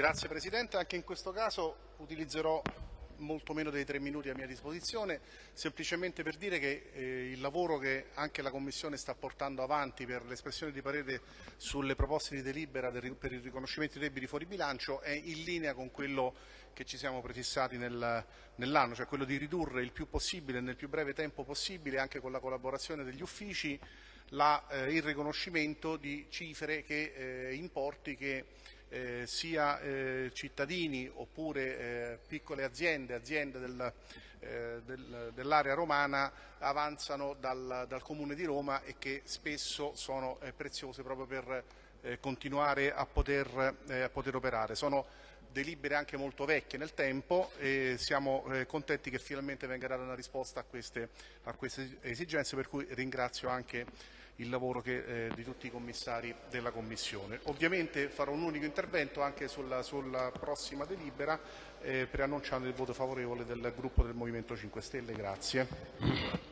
Grazie Presidente, anche in questo caso utilizzerò molto meno dei tre minuti a mia disposizione, semplicemente per dire che eh, il lavoro che anche la Commissione sta portando avanti per l'espressione di parere sulle proposte di delibera del, per il riconoscimento dei debiti fuori bilancio è in linea con quello che ci siamo prefissati nel, nell'anno, cioè quello di ridurre il più possibile, nel più breve tempo possibile, anche con la collaborazione degli uffici, la, eh, il riconoscimento di cifre che eh, importi che eh, sia eh, cittadini oppure eh, piccole aziende, aziende del, eh, del, dell'area romana avanzano dal, dal, Comune di Roma e che spesso sono eh, preziose proprio per eh, continuare a poter, a poter, operare. Sono delibere anche molto vecchie nel tempo e siamo contenti che finalmente venga data una risposta a queste, a queste esigenze per cui ringrazio anche il lavoro che, eh, di tutti i commissari della Commissione. Ovviamente farò un unico intervento anche sulla, sulla prossima delibera eh, preannunciando il voto favorevole del gruppo del Movimento 5 Stelle. Grazie.